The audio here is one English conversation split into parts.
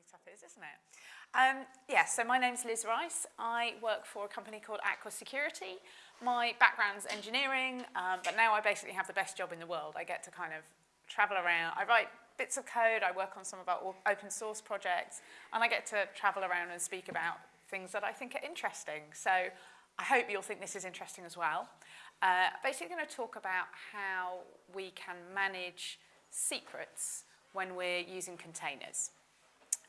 funny stuff is, isn't it? Um, yeah, so my name's Liz Rice. I work for a company called Aqua Security. My background's engineering, um, but now I basically have the best job in the world. I get to kind of travel around. I write bits of code, I work on some of our open source projects, and I get to travel around and speak about things that I think are interesting. So I hope you'll think this is interesting as well. Uh, basically going to talk about how we can manage secrets when we're using containers.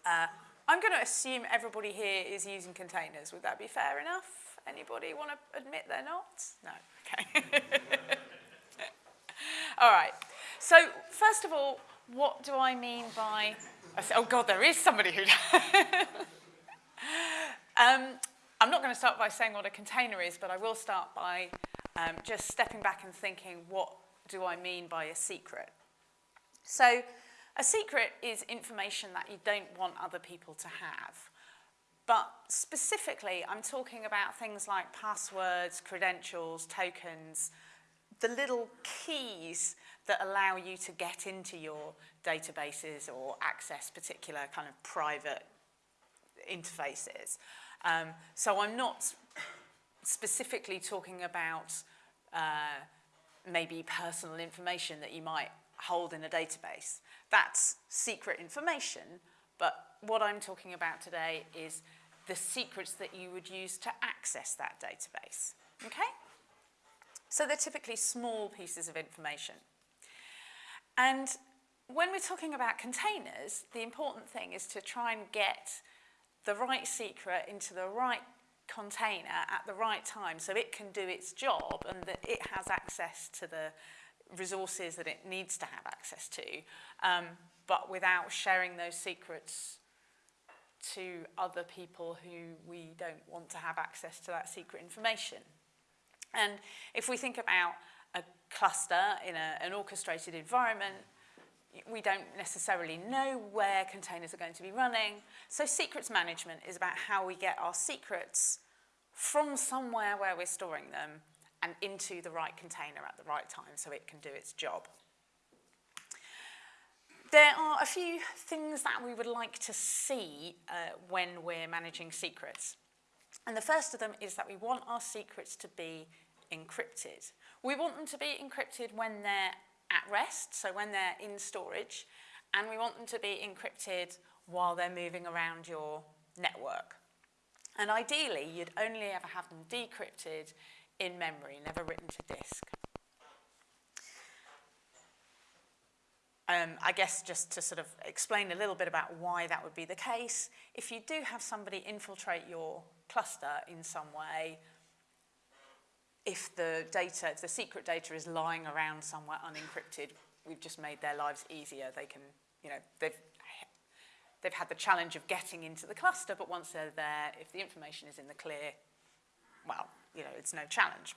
Uh, I'm going to assume everybody here is using containers. Would that be fair enough? Anybody want to admit they're not? No, okay. all right. So first of all, what do I mean by, oh God, there is somebody who um, I'm not going to start by saying what a container is, but I will start by um, just stepping back and thinking, what do I mean by a secret? So a secret is information that you don't want other people to have. But specifically, I'm talking about things like passwords, credentials, tokens, the little keys that allow you to get into your databases or access particular kind of private interfaces. Um, so I'm not specifically talking about uh, maybe personal information that you might hold in a database. That's secret information, but what I'm talking about today is the secrets that you would use to access that database, okay? So they're typically small pieces of information. And when we're talking about containers, the important thing is to try and get the right secret into the right container at the right time so it can do its job and that it has access to the resources that it needs to have access to, um, but without sharing those secrets to other people who we don't want to have access to that secret information. And if we think about a cluster in a, an orchestrated environment, we don't necessarily know where containers are going to be running. So secrets management is about how we get our secrets from somewhere where we're storing them and into the right container at the right time so it can do its job. There are a few things that we would like to see uh, when we're managing secrets. And the first of them is that we want our secrets to be encrypted. We want them to be encrypted when they're at rest, so when they're in storage, and we want them to be encrypted while they're moving around your network. And ideally, you'd only ever have them decrypted in memory, never written to disk. Um, I guess just to sort of explain a little bit about why that would be the case, if you do have somebody infiltrate your cluster in some way, if the data, if the secret data is lying around somewhere unencrypted, we've just made their lives easier. They can, you know, they've, they've had the challenge of getting into the cluster, but once they're there, if the information is in the clear, well, you know, it's no challenge.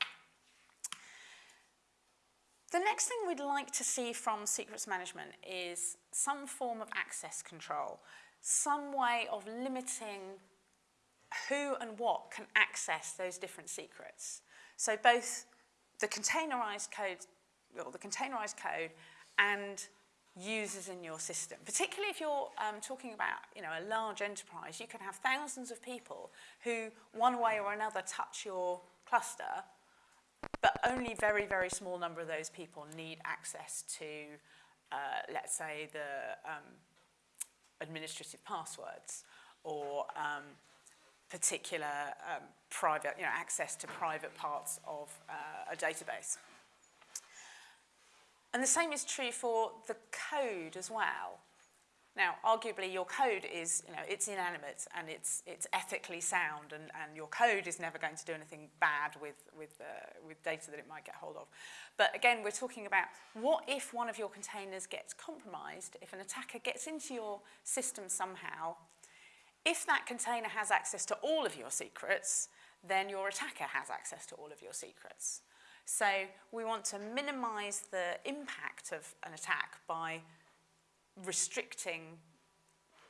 The next thing we'd like to see from secrets management is some form of access control, some way of limiting who and what can access those different secrets. So both the containerized code, or the containerized code and users in your system. Particularly if you're um, talking about you know, a large enterprise, you can have thousands of people who one way or another touch your cluster, but only very, very small number of those people need access to, uh, let's say, the um, administrative passwords or um, particular um, private, you know, access to private parts of uh, a database. And the same is true for the code as well. Now, arguably, your code is, you know, it's inanimate and it's, it's ethically sound and, and your code is never going to do anything bad with, with, uh, with data that it might get hold of. But again, we're talking about what if one of your containers gets compromised, if an attacker gets into your system somehow if that container has access to all of your secrets, then your attacker has access to all of your secrets. So we want to minimize the impact of an attack by restricting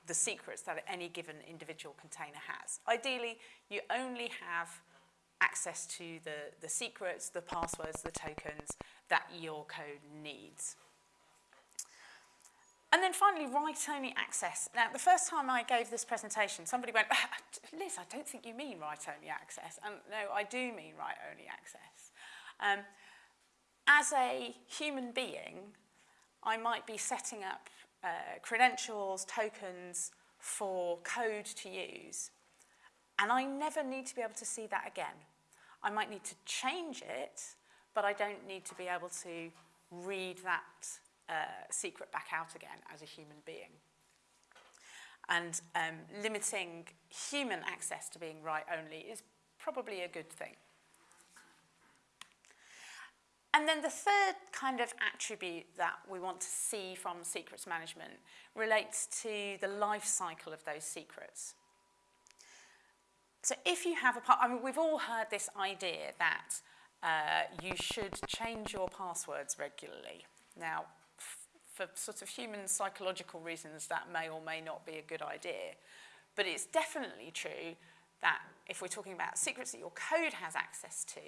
the secrets that any given individual container has. Ideally, you only have access to the, the secrets, the passwords, the tokens that your code needs. And then finally, write-only access. Now, the first time I gave this presentation, somebody went, ah, Liz, I don't think you mean write-only access. And no, I do mean write-only access. Um, as a human being, I might be setting up uh, credentials, tokens for code to use, and I never need to be able to see that again. I might need to change it, but I don't need to be able to read that uh, secret back out again as a human being. And um, limiting human access to being write only is probably a good thing. And then the third kind of attribute that we want to see from secrets management relates to the life cycle of those secrets. So if you have a, I mean, we've all heard this idea that uh, you should change your passwords regularly. Now, for sort of human psychological reasons, that may or may not be a good idea. But it's definitely true that if we're talking about secrets that your code has access to,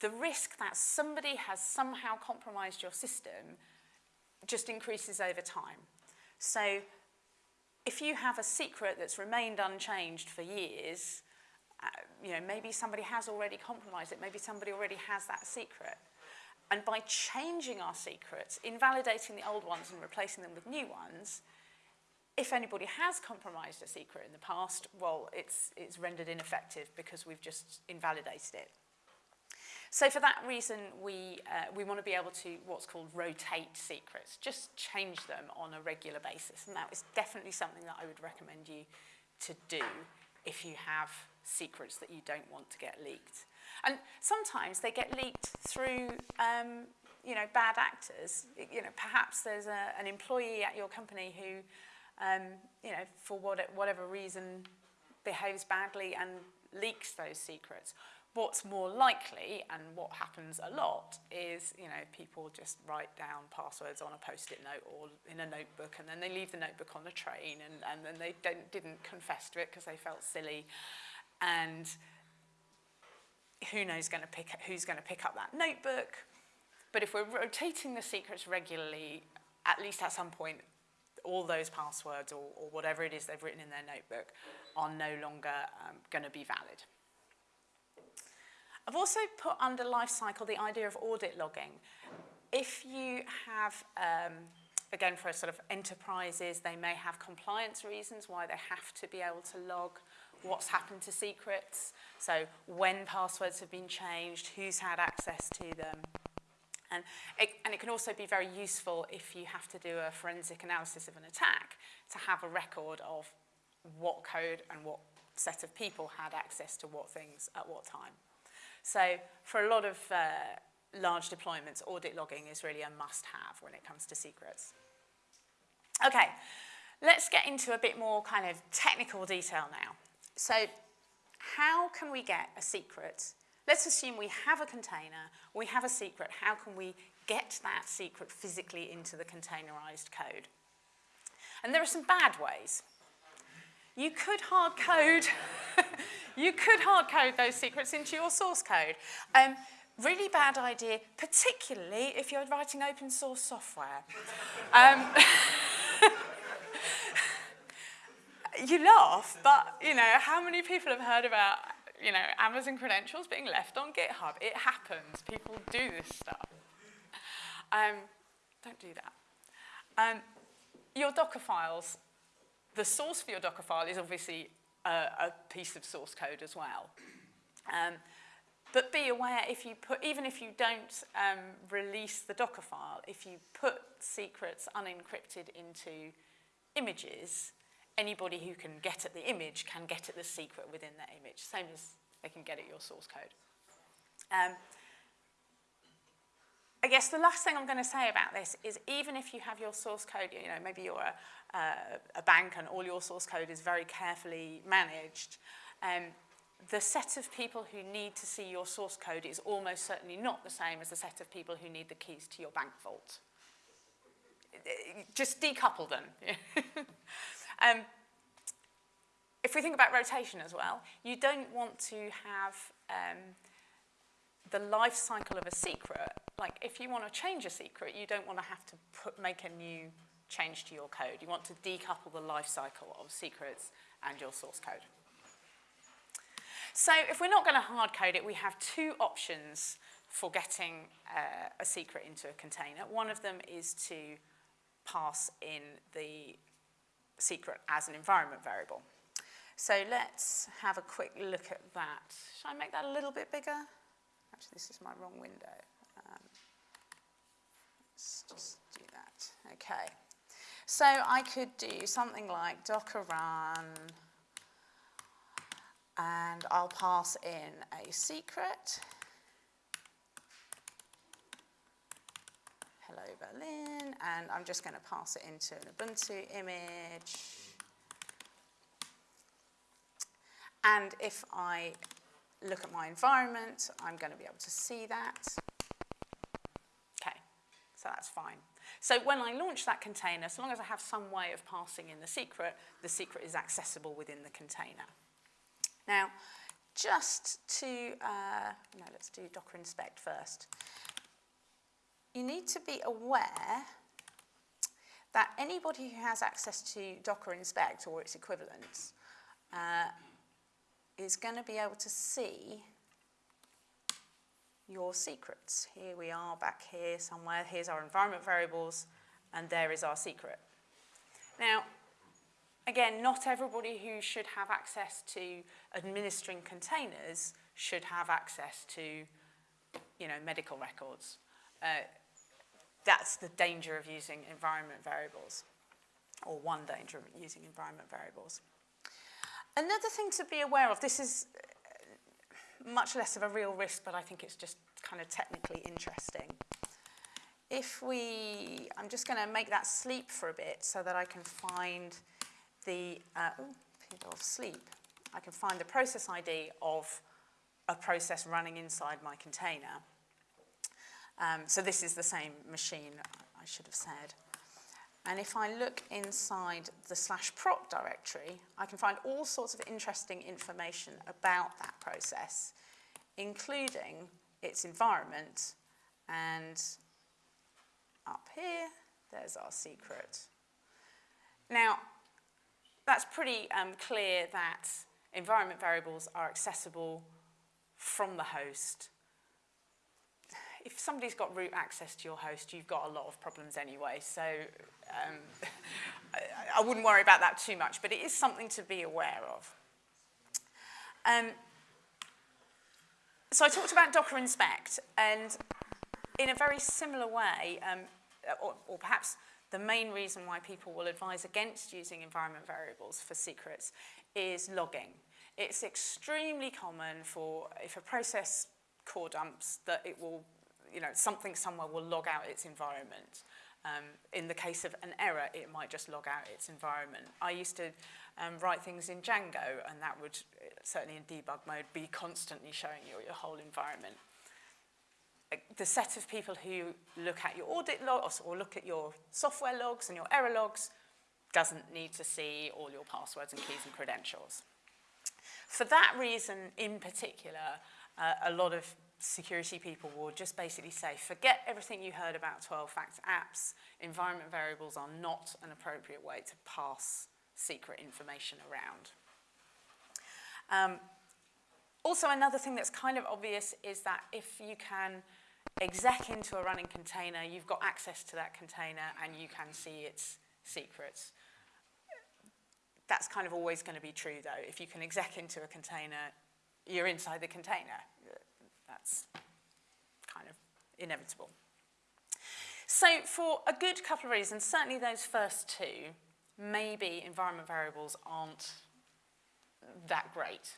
the risk that somebody has somehow compromised your system just increases over time. So if you have a secret that's remained unchanged for years, uh, you know, maybe somebody has already compromised it, maybe somebody already has that secret. And by changing our secrets, invalidating the old ones and replacing them with new ones, if anybody has compromised a secret in the past, well, it's, it's rendered ineffective because we've just invalidated it. So for that reason, we, uh, we want to be able to what's called rotate secrets, just change them on a regular basis. And that is definitely something that I would recommend you to do if you have secrets that you don't want to get leaked. And sometimes they get leaked through um, you know, bad actors. You know, perhaps there's a, an employee at your company who, um, you know, for what, whatever reason behaves badly and leaks those secrets. What's more likely, and what happens a lot, is you know people just write down passwords on a post-it note or in a notebook, and then they leave the notebook on the train, and, and then they don't, didn't confess to it because they felt silly, and who knows going to pick who's going to pick up that notebook. But if we're rotating the secrets regularly, at least at some point, all those passwords or, or whatever it is they've written in their notebook are no longer um, going to be valid. I've also put under life cycle the idea of audit logging. If you have, um, again for sort of enterprises, they may have compliance reasons why they have to be able to log what's happened to secrets, so when passwords have been changed, who's had access to them. And it, and it can also be very useful if you have to do a forensic analysis of an attack to have a record of what code and what set of people had access to what things at what time. So for a lot of uh, large deployments, audit logging is really a must-have when it comes to secrets. Okay, let's get into a bit more kind of technical detail now. So how can we get a secret? Let's assume we have a container, we have a secret. How can we get that secret physically into the containerized code? And there are some bad ways. You could hard code, you could hard code those secrets into your source code. Um, really bad idea, particularly if you're writing open source software. Um, you laugh, but you know, how many people have heard about you know, Amazon credentials being left on GitHub? It happens. People do this stuff. Um, don't do that. Um, your Docker files the source for your Docker file is obviously a, a piece of source code as well. Um, but be aware if you put, even if you don't um, release the Docker file, if you put secrets unencrypted into images, anybody who can get at the image can get at the secret within that image, same as they can get at your source code. Um, I guess the last thing I'm going to say about this is even if you have your source code, you know, maybe you're a, a, a bank and all your source code is very carefully managed, um, the set of people who need to see your source code is almost certainly not the same as the set of people who need the keys to your bank vault. Just decouple them. um, if we think about rotation as well, you don't want to have um, the life cycle of a secret, like if you want to change a secret, you don't want to have to put, make a new change to your code. You want to decouple the life cycle of secrets and your source code. So if we're not going to hard code it, we have two options for getting uh, a secret into a container. One of them is to pass in the secret as an environment variable. So let's have a quick look at that. Should I make that a little bit bigger? Actually, this is my wrong window. Let's just do that. Okay. So I could do something like docker run, and I'll pass in a secret. Hello Berlin, and I'm just going to pass it into an Ubuntu image. And if I look at my environment, I'm going to be able to see that. So that's fine. So when I launch that container, so long as I have some way of passing in the secret, the secret is accessible within the container. Now, just to, uh, no, let's do Docker inspect first. You need to be aware that anybody who has access to Docker inspect or its equivalents uh, is going to be able to see your secrets. Here we are back here somewhere. Here's our environment variables, and there is our secret. Now, again, not everybody who should have access to administering containers should have access to, you know, medical records. Uh, that's the danger of using environment variables, or one danger of using environment variables. Another thing to be aware of, this is much less of a real risk, but I think it's just kind of technically interesting. If we, I'm just going to make that sleep for a bit so that I can find the, uh, of sleep, I can find the process ID of a process running inside my container. Um, so this is the same machine, I should have said. And if I look inside the slash proc directory, I can find all sorts of interesting information about that process, including its environment. And up here, there's our secret. Now, that's pretty um, clear that environment variables are accessible from the host if somebody's got root access to your host, you've got a lot of problems anyway. So um, I, I, wouldn't worry about that too much, but it is something to be aware of. Um, so I talked about Docker Inspect, and in a very similar way, um, or, or perhaps the main reason why people will advise against using environment variables for secrets is logging. It's extremely common for, if a process core dumps, that it will you know, something somewhere will log out its environment. Um, in the case of an error, it might just log out its environment. I used to um, write things in Django, and that would, certainly in debug mode, be constantly showing you your whole environment. Uh, the set of people who look at your audit logs or look at your software logs and your error logs doesn't need to see all your passwords and keys and credentials. For that reason in particular, uh, a lot of security people will just basically say, forget everything you heard about 12-factor apps. Environment variables are not an appropriate way to pass secret information around. Um, also, another thing that's kind of obvious is that if you can exec into a running container, you've got access to that container and you can see its secrets. That's kind of always going to be true, though. If you can exec into a container, you're inside the container. That's kind of inevitable. So for a good couple of reasons, certainly those first two, maybe environment variables aren't that great.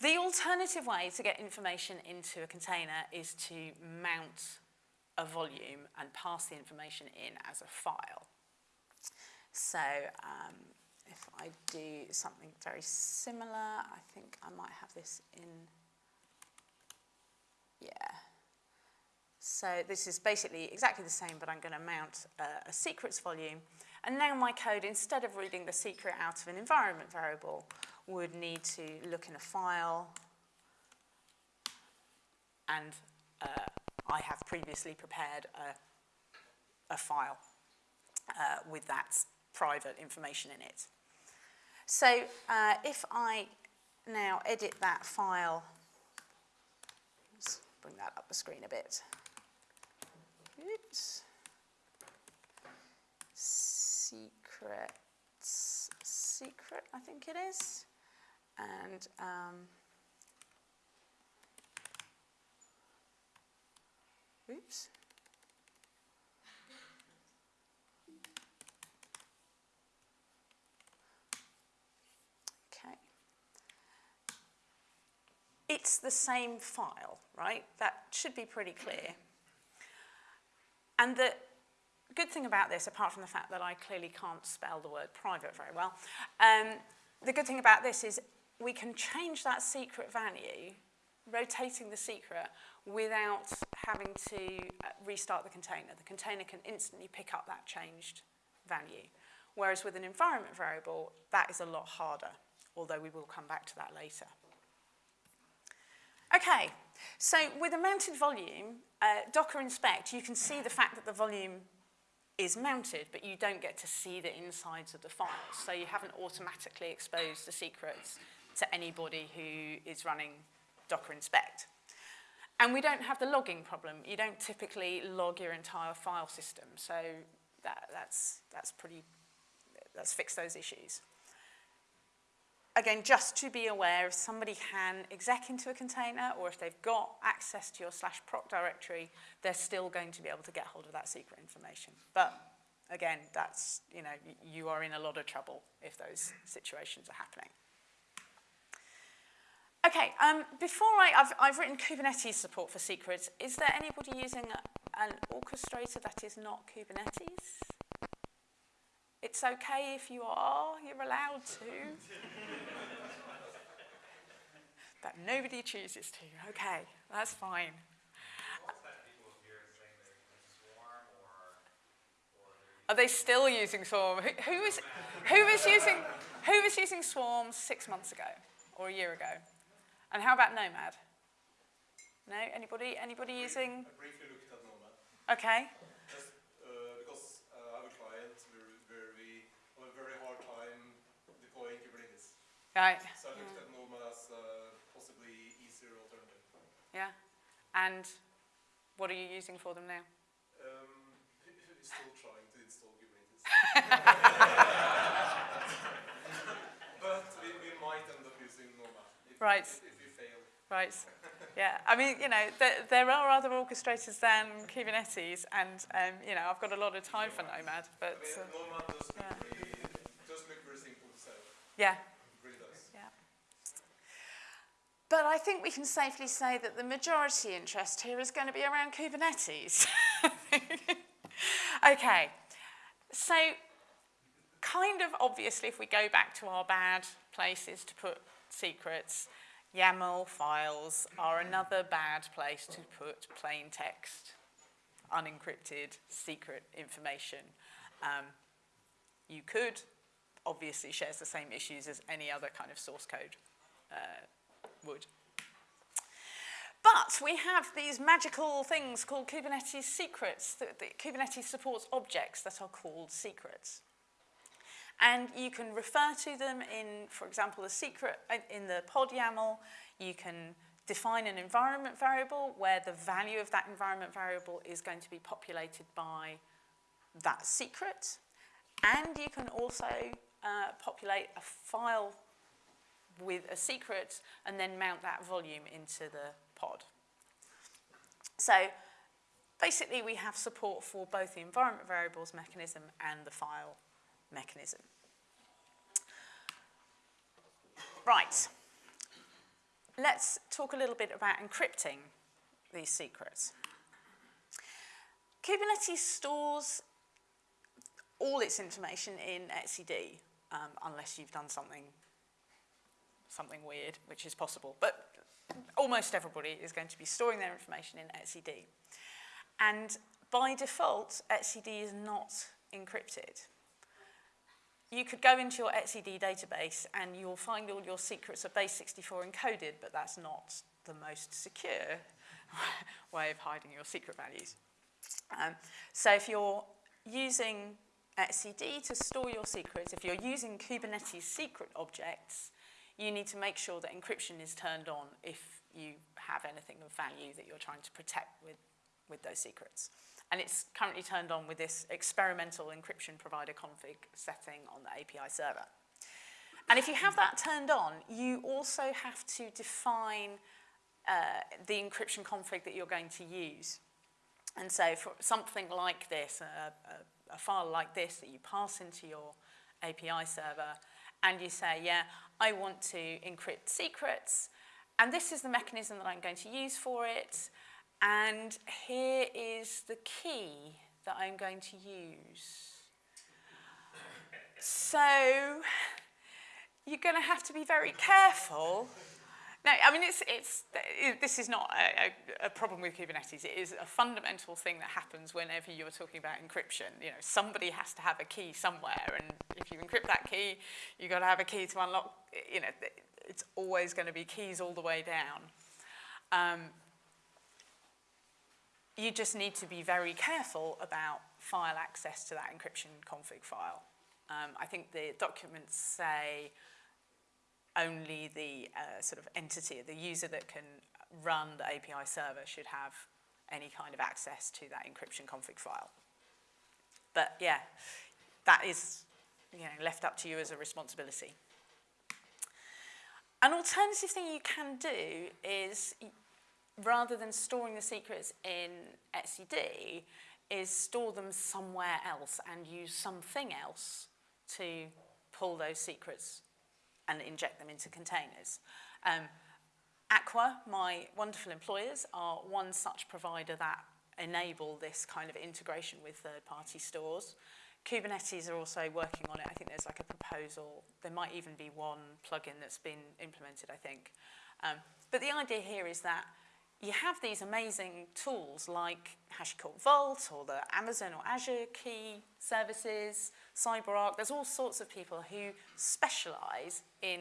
The alternative way to get information into a container is to mount a volume and pass the information in as a file. So um, if I do something very similar, I think I might have this in yeah. So this is basically exactly the same, but I'm going to mount a, a secrets volume. And now my code, instead of reading the secret out of an environment variable, would need to look in a file. And uh, I have previously prepared a, a file. uh, with that private information in it. So uh, if I now edit that file, bring that up the screen a bit. Oops. Secrets, secret, I think it is. And um, oops. Okay. It's the same file, right? That should be pretty clear. And the good thing about this, apart from the fact that I clearly can't spell the word private very well, um, the good thing about this is we can change that secret value, rotating the secret, without having to uh, restart the container. The container can instantly pick up that changed value. Whereas with an environment variable, that is a lot harder, although we will come back to that later. Okay, so with a mounted volume, uh, Docker inspect, you can see the fact that the volume is mounted, but you don't get to see the insides of the files. So you haven't automatically exposed the secrets to anybody who is running Docker inspect. And we don't have the logging problem. You don't typically log your entire file system. So that, that's, that's pretty, that's fixed those issues. Again, just to be aware, if somebody can exec into a container or if they've got access to your slash proc directory, they're still going to be able to get hold of that secret information. But again, that's, you know, you are in a lot of trouble if those situations are happening. Okay, um, before I, I've, I've written Kubernetes support for secrets. Is there anybody using an orchestrator that is not Kubernetes? It's okay if you are, you're allowed to. but nobody chooses to. Okay, that's fine. Are they still using Swarm? Who, who, is, who, was using, who was using Swarm six months ago or a year ago? And how about Nomad? No? Anybody? Anybody using? I briefly looked at Nomad. Okay. Just uh, because uh, I have a client where, where we have a very hard time deploying Kubernetes. Right. So I looked yeah. at Nomad as a possibly easier alternative. Yeah. And what are you using for them now? Um, still trying to install Kubernetes. but we, we might end up using Nomad. If, right. If, Right. Yeah, I mean, you know, th there are other orchestrators than Kubernetes, and um, you know, I've got a lot of time for Nomad, but I mean, uh, Nomad does look, yeah. very, does look very simple to set. Yeah. really does. Yeah. But I think we can safely say that the majority interest here is going to be around Kubernetes. okay, so kind of obviously, if we go back to our bad places to put secrets, YAML files are another bad place to put plain text, unencrypted, secret information. Um, you could, obviously shares the same issues as any other kind of source code uh, would. But we have these magical things called Kubernetes secrets. The, the Kubernetes supports objects that are called secrets. And you can refer to them in, for example, the secret uh, in the pod YAML. You can define an environment variable where the value of that environment variable is going to be populated by that secret. And you can also uh, populate a file with a secret and then mount that volume into the pod. So basically we have support for both the environment variables mechanism and the file mechanism. Right, let's talk a little bit about encrypting these secrets. Kubernetes stores all its information in etcd, um, unless you've done something, something weird, which is possible. But almost everybody is going to be storing their information in etcd. And by default, etcd is not encrypted you could go into your etcd database and you'll find all your secrets are base64 encoded, but that's not the most secure way of hiding your secret values. Um, so if you're using etcd to store your secrets, if you're using Kubernetes secret objects, you need to make sure that encryption is turned on if you have anything of value that you're trying to protect with, with those secrets. And it's currently turned on with this experimental encryption provider config setting on the API server. And if you have that turned on, you also have to define uh, the encryption config that you're going to use. And so for something like this, a, a, a file like this that you pass into your API server, and you say, yeah, I want to encrypt secrets, and this is the mechanism that I'm going to use for it, and here is the key that I'm going to use. So you're going to have to be very careful. No, I mean, it's, it's, it, this is not a, a, a problem with Kubernetes. It is a fundamental thing that happens whenever you're talking about encryption. You know, somebody has to have a key somewhere, and if you encrypt that key, you've got to have a key to unlock, you know, it's always going to be keys all the way down. Um, you just need to be very careful about file access to that encryption config file. Um, I think the documents say only the uh, sort of entity, the user that can run the API server should have any kind of access to that encryption config file. But yeah, that is you know, left up to you as a responsibility. An alternative thing you can do is, rather than storing the secrets in etcd, is store them somewhere else and use something else to pull those secrets and inject them into containers. Um, Aqua, my wonderful employers, are one such provider that enable this kind of integration with third-party stores. Kubernetes are also working on it. I think there's like a proposal. There might even be one plugin that's been implemented, I think. Um, but the idea here is that you have these amazing tools like HashiCorp Vault or the Amazon or Azure key services, CyberArk. There's all sorts of people who specialize in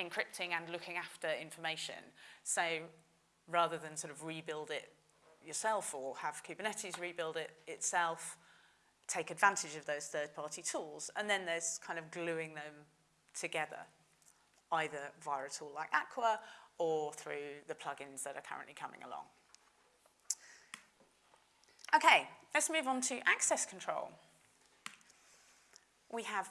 encrypting and looking after information. So rather than sort of rebuild it yourself or have Kubernetes rebuild it itself, take advantage of those third-party tools. And then there's kind of gluing them together, either via a tool like Aqua or through the plugins that are currently coming along. Okay, let's move on to access control. We have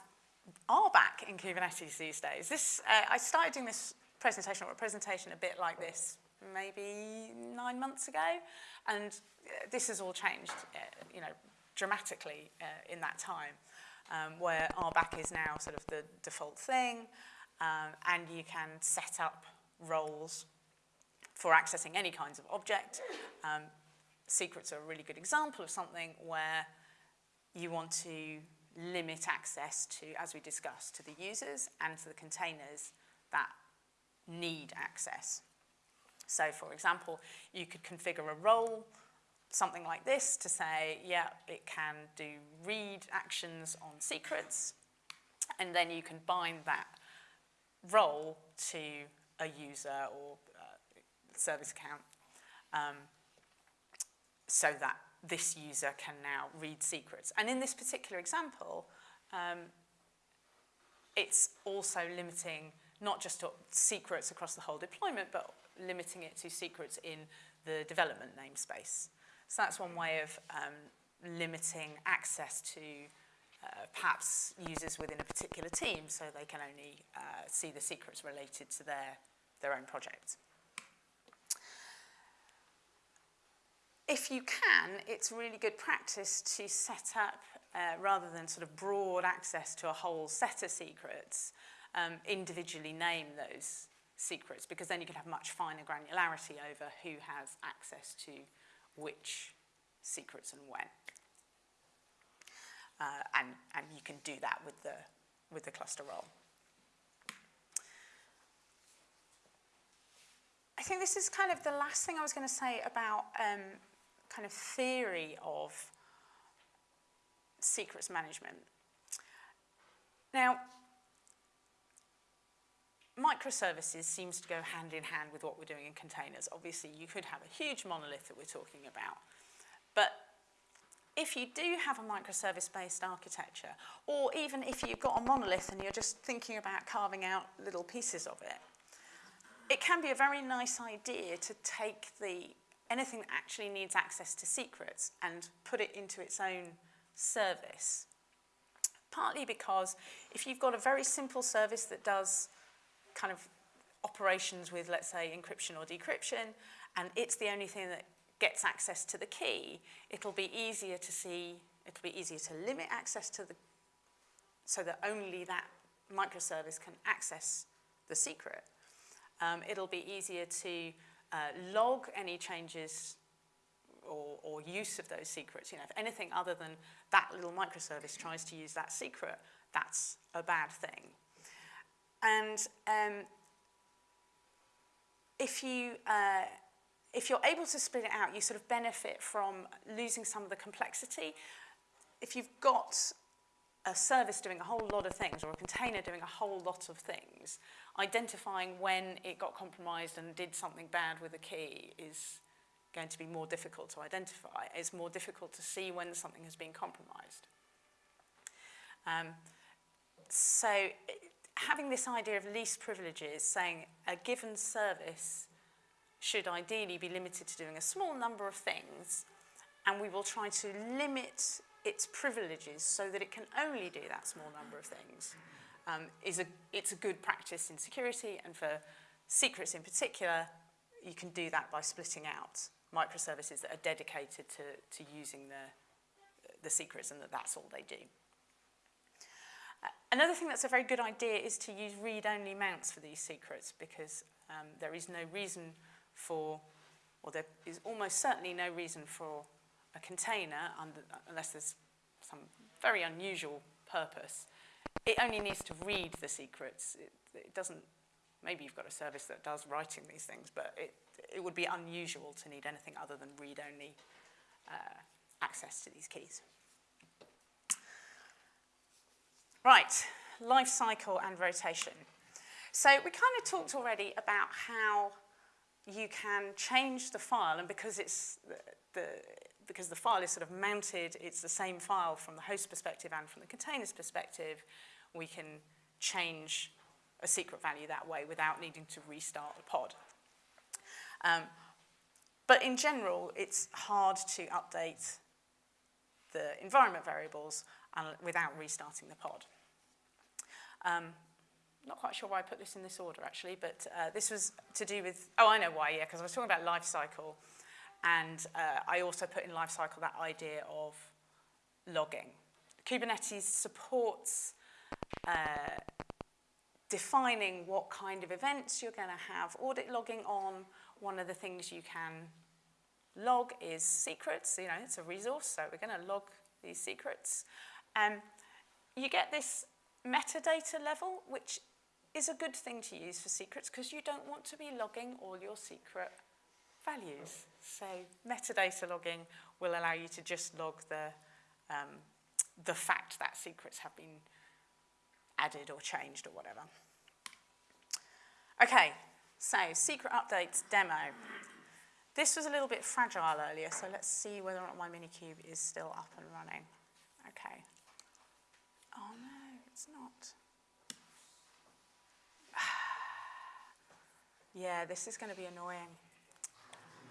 RBAC in Kubernetes these days. This, uh, I started doing this presentation, or a presentation a bit like this, maybe nine months ago, and uh, this has all changed, uh, you know, dramatically uh, in that time, um, where RBAC is now sort of the default thing, um, and you can set up roles for accessing any kinds of object. Um, secrets are a really good example of something where you want to limit access to, as we discussed, to the users and to the containers that need access. So for example, you could configure a role, something like this to say, yeah, it can do read actions on secrets, and then you can bind that role to a user or uh, service account um, so that this user can now read secrets. And in this particular example, um, it's also limiting not just secrets across the whole deployment, but limiting it to secrets in the development namespace. So that's one way of um, limiting access to uh, perhaps users within a particular team so they can only uh, see the secrets related to their, their own project. If you can, it's really good practice to set up, uh, rather than sort of broad access to a whole set of secrets, um, individually name those secrets because then you can have much finer granularity over who has access to which secrets and when. Uh, and, and you can do that with the, with the cluster role. I think this is kind of the last thing I was going to say about um, kind of theory of secrets management. Now, microservices seems to go hand in hand with what we're doing in containers. Obviously, you could have a huge monolith that we're talking about, but if you do have a microservice-based architecture, or even if you've got a monolith and you're just thinking about carving out little pieces of it, it can be a very nice idea to take the anything that actually needs access to secrets and put it into its own service. Partly because if you've got a very simple service that does kind of operations with, let's say, encryption or decryption, and it's the only thing that gets access to the key, it'll be easier to see, it'll be easier to limit access to the, so that only that microservice can access the secret. Um, it'll be easier to uh, log any changes or, or use of those secrets. You know, if anything other than that little microservice tries to use that secret, that's a bad thing. And um, if you uh, if you're able to split it out, you sort of benefit from losing some of the complexity. If you've got a service doing a whole lot of things or a container doing a whole lot of things, identifying when it got compromised and did something bad with a key is going to be more difficult to identify. It's more difficult to see when something has been compromised. Um, so having this idea of least privileges, saying a given service should ideally be limited to doing a small number of things, and we will try to limit its privileges so that it can only do that small number of things. Um, is a, it's a good practice in security, and for secrets in particular, you can do that by splitting out microservices that are dedicated to, to using the, the secrets and that that's all they do. Uh, another thing that's a very good idea is to use read-only mounts for these secrets because um, there is no reason for, or there is almost certainly no reason for a container, unless there's some very unusual purpose. It only needs to read the secrets. It, it doesn't, maybe you've got a service that does writing these things, but it, it would be unusual to need anything other than read-only uh, access to these keys. Right, life cycle and rotation. So we kind of talked already about how you can change the file, and because it's the, the, because the file is sort of mounted, it's the same file from the host perspective and from the container's perspective, we can change a secret value that way without needing to restart the pod. Um, but in general, it's hard to update the environment variables without restarting the pod. Um, not quite sure why I put this in this order actually, but uh, this was to do with, oh, I know why, yeah, because I was talking about life cycle. And uh, I also put in life cycle that idea of logging. Kubernetes supports uh, defining what kind of events you're going to have audit logging on. One of the things you can log is secrets. You know, it's a resource, so we're going to log these secrets. Um, you get this metadata level, which is a good thing to use for secrets because you don't want to be logging all your secret values. So metadata logging will allow you to just log the, um, the fact that secrets have been added or changed or whatever. Okay, so secret updates demo. This was a little bit fragile earlier, so let's see whether or not my Minikube is still up and running. Okay. Oh no, it's not. Yeah, this is going to be annoying.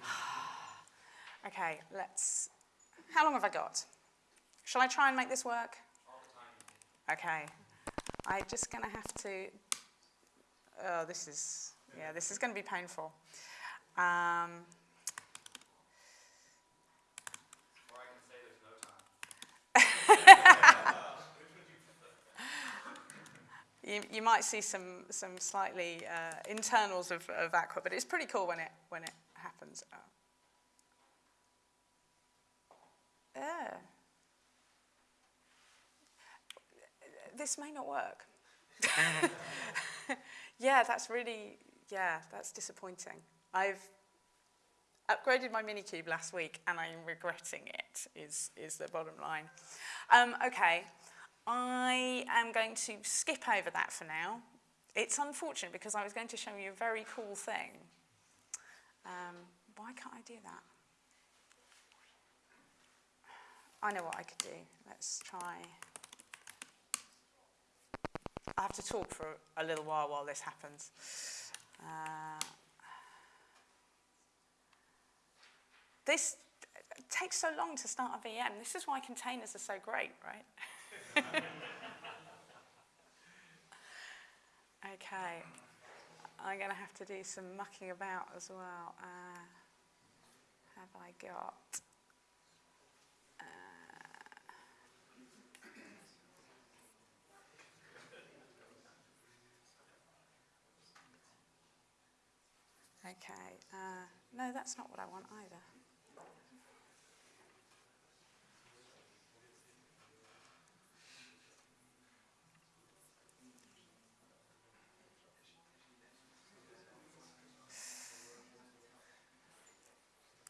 okay, let's... How long have I got? Shall I try and make this work? Okay. I'm just going to have to... Oh, this is... Yeah, this is going to be painful. Um, you, you might see some, some slightly uh, internals of, of Aqua, but it's pretty cool when it, when it happens. Yeah. This may not work. yeah, that's really, yeah, that's disappointing. I've upgraded my Minikube last week and I'm regretting it, is, is the bottom line. Um, okay, I am going to skip over that for now. It's unfortunate because I was going to show you a very cool thing. Um, why can't I do that? I know what I could do. Let's try. I have to talk for a little while while this happens. Uh, this takes so long to start a VM. This is why containers are so great, right? okay. I'm going to have to do some mucking about as well. Uh, have I got? Uh, okay. Uh, no, that's not what I want either.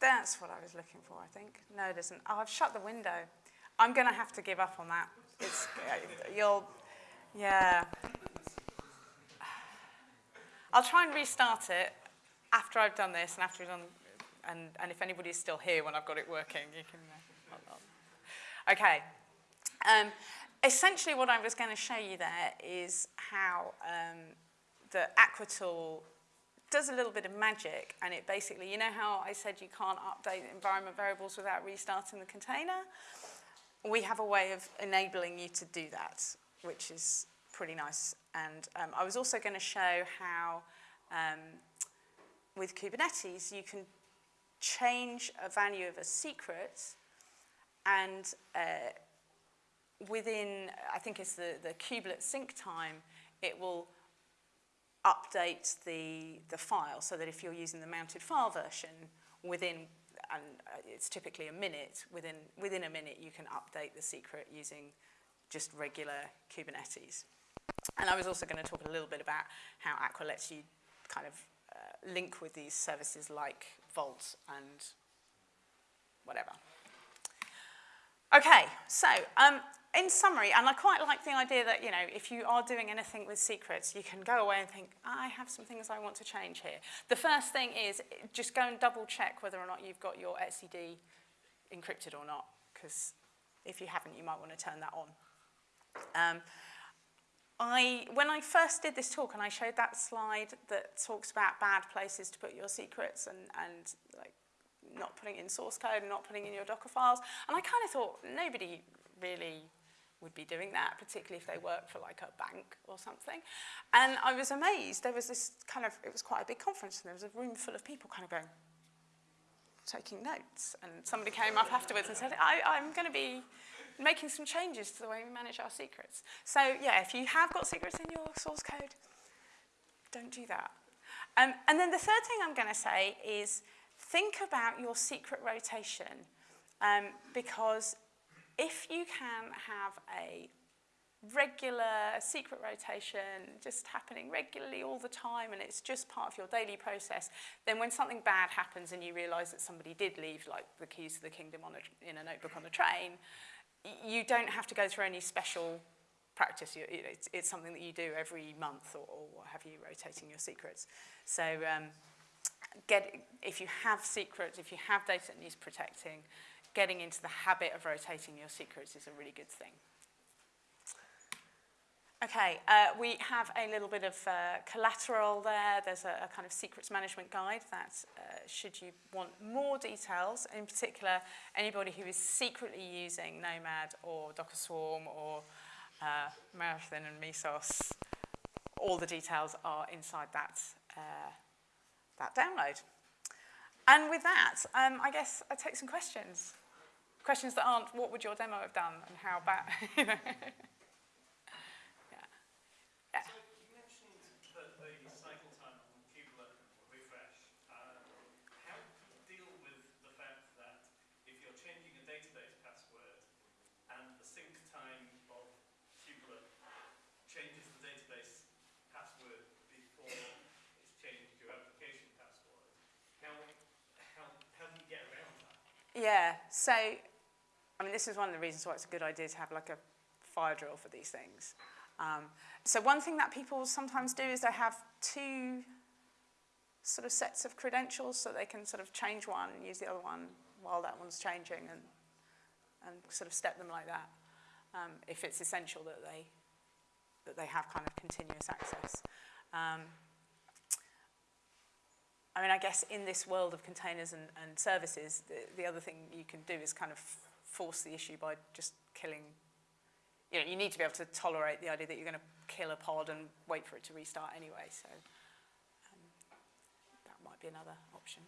That's what I was looking for, I think. No, it isn't. Oh, I've shut the window. I'm going to have to give up on that. It's, uh, you'll, yeah. I'll try and restart it after I've done this and after we've done, and, and if anybody's still here when I've got it working, you can. Uh, okay. Um, essentially, what I was going to show you there is how um, the Aquatool does a little bit of magic and it basically, you know how I said you can't update environment variables without restarting the container? We have a way of enabling you to do that, which is pretty nice. And um, I was also going to show how um, with Kubernetes you can change a value of a secret and uh, within, I think it's the, the kubelet sync time, it will update the, the file so that if you're using the mounted file version within, and uh, it's typically a minute, within, within a minute you can update the secret using just regular Kubernetes. And I was also going to talk a little bit about how Aqua lets you kind of uh, link with these services like Vault and whatever. Okay, so um, in summary, and I quite like the idea that, you know, if you are doing anything with secrets, you can go away and think, I have some things I want to change here. The first thing is just go and double check whether or not you've got your etcd encrypted or not, because if you haven't, you might want to turn that on. Um, I, when I first did this talk and I showed that slide that talks about bad places to put your secrets and, and like not putting in source code and not putting in your Docker files, and I kind of thought nobody really would be doing that, particularly if they work for like a bank or something. And I was amazed. There was this kind of, it was quite a big conference and there was a room full of people kind of going, taking notes. And somebody came up afterwards and said, I, I'm going to be making some changes to the way we manage our secrets. So yeah, if you have got secrets in your source code, don't do that. Um, and then the third thing I'm going to say is think about your secret rotation um, because if you can have a regular secret rotation just happening regularly all the time and it's just part of your daily process, then when something bad happens and you realize that somebody did leave like the keys to the kingdom on a, in a notebook on a train, you don't have to go through any special practice. You, it's, it's something that you do every month or, or what have you, rotating your secrets. So um, get, if you have secrets, if you have data that needs protecting, getting into the habit of rotating your secrets is a really good thing. Okay, uh, we have a little bit of uh, collateral there. There's a, a kind of secrets management guide that uh, should you want more details, in particular, anybody who is secretly using Nomad or Docker Swarm or uh, Marathon and Mesos, all the details are inside that, uh, that download. And with that, um, I guess I take some questions. Questions that aren't, what would your demo have done and how bad, you know. yeah. yeah. So you mentioned that the cycle time on refresh. Uh, how do you deal with the fact that if you're changing a database password and the sync time of changes the database password before it's changed your application password, how, how, how do you get around that? Yeah, so I mean, this is one of the reasons why it's a good idea to have like a fire drill for these things. Um, so one thing that people sometimes do is they have two sort of sets of credentials so they can sort of change one and use the other one while that one's changing and and sort of step them like that um, if it's essential that they that they have kind of continuous access. Um, I mean, I guess in this world of containers and, and services, the, the other thing you can do is kind of force the issue by just killing. You know, you need to be able to tolerate the idea that you're going to kill a pod and wait for it to restart anyway. So um, that might be another option.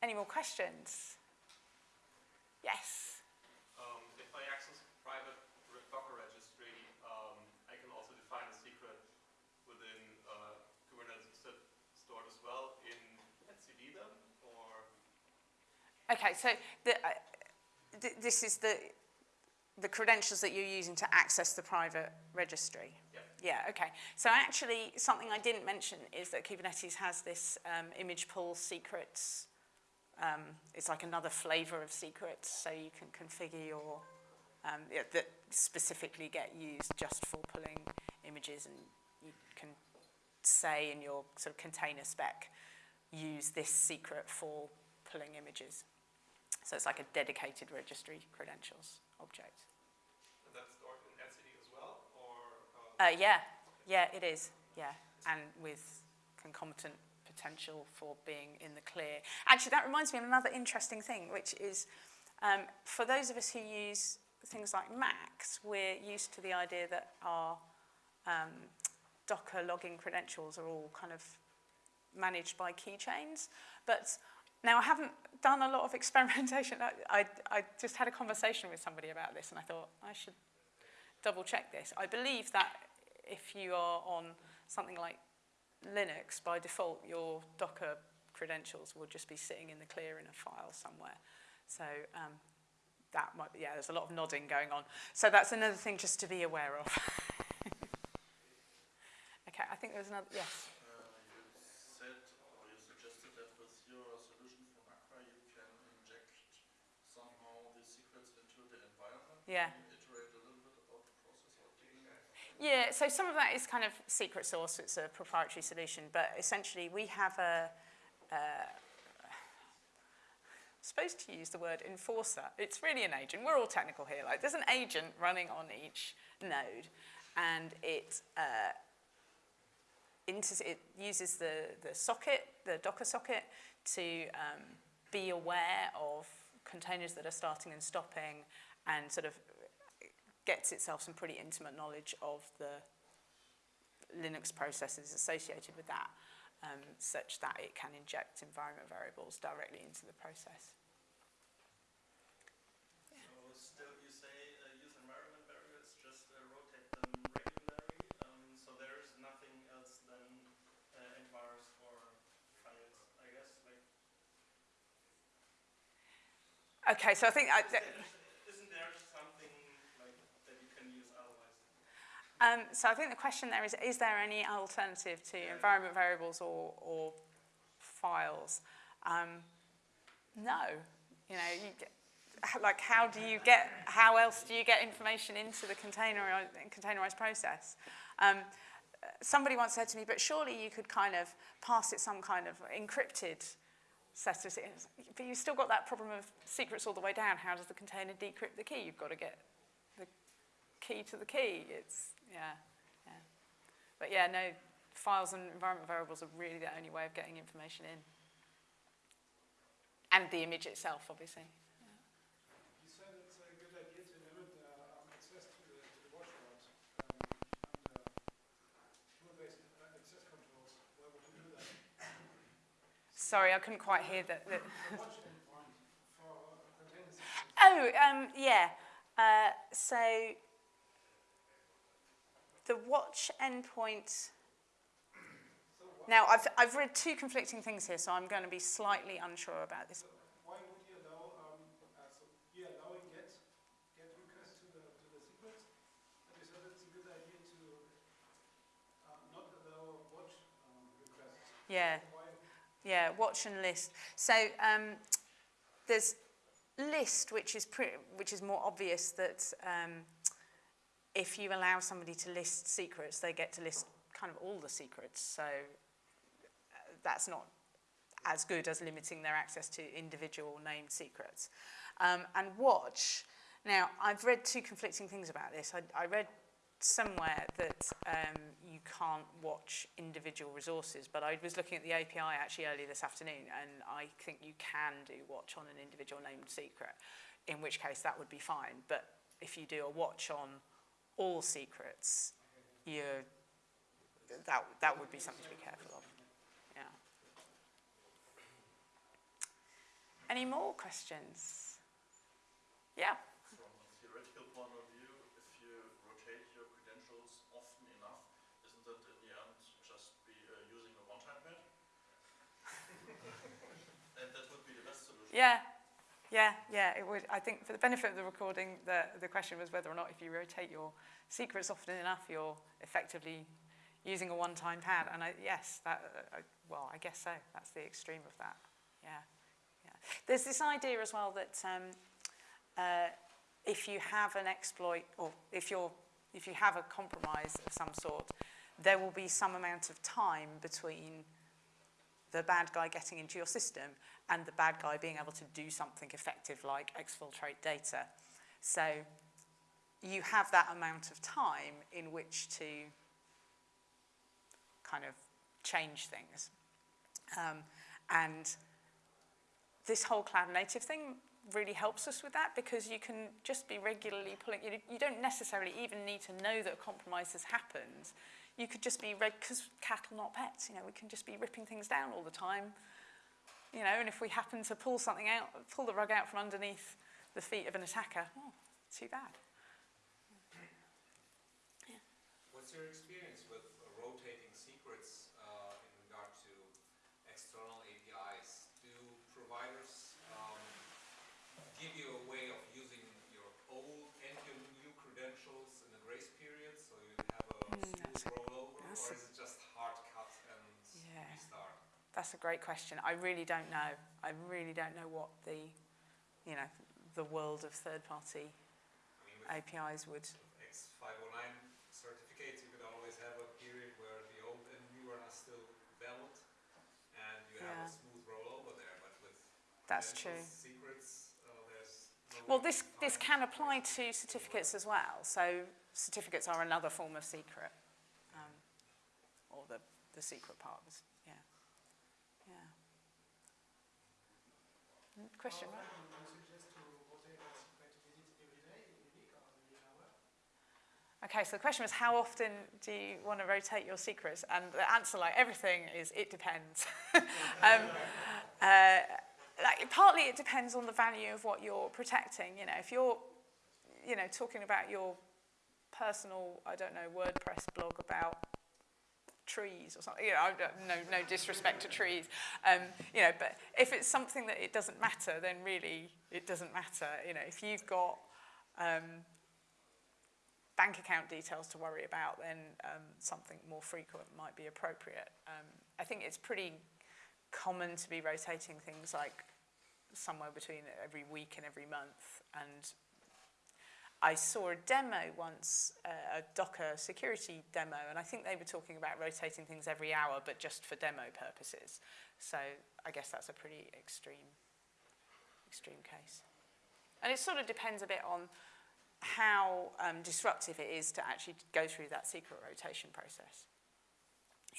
Any more questions? Yes. Um, if I access private re- Docker registry, um, I can also define a secret within uh, Kubernetes zip stored as well in etcd then, or Okay, so the, uh, th this is the, the credentials that you're using to access the private registry. Yeah. Yeah, okay. So actually, something I didn't mention is that Kubernetes has this um, image pull secrets. Um, it's like another flavor of secrets, so you can configure your, um, yeah, that specifically get used just for pulling images, and you can say in your sort of container spec, use this secret for pulling images. So it's like a dedicated registry credentials object. and that's stored in etcd as well, or uh, Uh, yeah, yeah, it is. Yeah, and with concomitant potential for being in the clear. Actually, that reminds me of another interesting thing, which is um, for those of us who use things like Macs, we're used to the idea that our um, Docker login credentials are all kind of managed by keychains. But now I haven't done a lot of experimentation. I, I, I just had a conversation with somebody about this and I thought I should double check this. I believe that if you are on something like Linux, by default, your Docker credentials will just be sitting in the clear in a file somewhere. So um, that might be, yeah, there's a lot of nodding going on. So that's another thing just to be aware of. okay, I think there was another, yes. Uh, you said or you suggested that with your solution from Aqua you can inject somehow the secrets into the environment. Yeah. Can you iterate a little bit about the process of doing that? Yeah, so some of that is kind of secret source, it's a proprietary solution, but essentially we have a, uh, supposed to use the word enforcer. It's really an agent. We're all technical here. Like there's an agent running on each node, and it uh, it uses the the socket, the Docker socket, to um, be aware of containers that are starting and stopping, and sort of gets itself some pretty intimate knowledge of the Linux processes associated with that, um, such that it can inject environment variables directly into the process. So still you say uh, use environment variables, just uh, rotate them regularly. Um, so there is nothing else than uh, envars or files, I guess. Like, Okay, so I think I, th- isn't there something like that you can use otherwise? Um, so I think the question there is: Is there any alternative to environment variables or, or files? Um, no, you know, you get, like how do you get? How else do you get information into the containerized, containerized process? Um, somebody once said to me, but surely you could kind of pass it some kind of encrypted set of, but you've still got that problem of secrets all the way down. How does the container decrypt the key? You've got to get the key to the key. It's, yeah, yeah. But yeah, no, files and environment variables are really the only way of getting information in. And the image itself, obviously. You said it's a good idea to limit access to the, to the watch route under role-based access controls. Where would you do that? Sorry, I couldn't quite hear that. that. The watch endpoint for container systems. Oh, um, yeah. Uh, so the watch endpoint. Now, I've, I've read two conflicting things here, so I'm going to be slightly unsure about this. why would you allow, you're allowing get, get requests to the, to the secrets? But you it's a good idea to not allow watch. Yeah. Yeah, watch and list. So um, there's list, which is pre- which is more obvious that um, if you allow somebody to list secrets, they get to list kind of all the secrets. So uh, that's not as good as limiting their access to individual named secrets. Um, and watch, now I've read two conflicting things about this. I, I read somewhere that um, you can't watch individual resources, but I was looking at the API actually earlier this afternoon, and I think you can do watch on an individual named secret, in which case that would be fine. But if you do a watch on all secrets, you're, that, that would be something to be careful of. Yeah. Any more questions? Yeah. From a theoretical point of view, if you rotate your credentials often enough, isn't that in the end just be uh, using a one-time pad? and that would be the best solution. Yeah, yeah, yeah, it would. I think for the benefit of the recording, the, the question was whether or not if you rotate your secrets often enough, you're effectively using a one-time pad. And I, yes, that, uh, well, I guess so. That's the extreme of that. Yeah, yeah. There's this idea as well that um, uh, if you have an exploit, or if you're, if you have a compromise of some sort, there will be some amount of time between the bad guy getting into your system and the bad guy being able to do something effective like exfiltrate data. So you have that amount of time in which to kind of change things. Um, and this whole cloud native thing really helps us with that because you can just be regularly pulling, you, you don't necessarily even need to know that a compromise has happened. you could just be, because cattle not pets, you know, we can just be ripping things down all the time. You know, and if we happen to pull something out, pull the rug out from underneath the feet of an attacker, oh, too bad. Yeah. What's your experience? That's or a- is it just hard cut and Yeah. restart? That's a great question. I really don't know. I really don't know what the, you know, the world of third-party I mean, APIs would. X509 certificates, you could always have a period where the old and new are still valid, and you have Yeah. a smooth rollover there. But with That's true. Secrets, uh, there's no Well, this, this can apply to certificates as well. So certificates are another form of secret, the, secret part was, yeah. Yeah. Mm, Question, right? often do you suggest to rotate a secret? Is it every day, every week, or every hour? Okay, so the question was how often do you want to rotate your secrets? And the answer, like everything, is it depends. um, uh, like, partly it depends on the value of what you're protecting. You know, if you're, you know, talking about your personal, I don't know, WordPress blog about trees or something, you know, no, no disrespect to trees, um, you know, but if it's something that it doesn't matter, then really it doesn't matter. You know, if you've got um, bank account details to worry about, then um, something more frequent might be appropriate. Um, I think it's pretty common to be rotating things like somewhere between every week and every month. And I saw a demo once, uh, a Docker security demo, and I think they were talking about rotating things every hour, but just for demo purposes. So I guess that's a pretty extreme, extreme case. And it sort of depends a bit on how um, disruptive it is to actually go through that secret rotation process.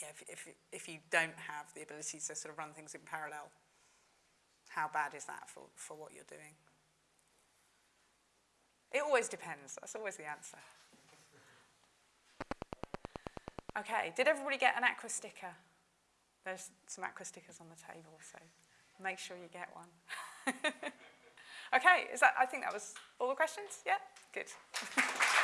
Yeah, if, if, if you don't have the ability to sort of run things in parallel, how bad is that for, for what you're doing? It always depends. That's always the answer. Okay, did everybody get an aqua sticker? There's some aqua stickers on the table, so make sure you get one. okay, is that, I think that was all the questions? Yeah, good.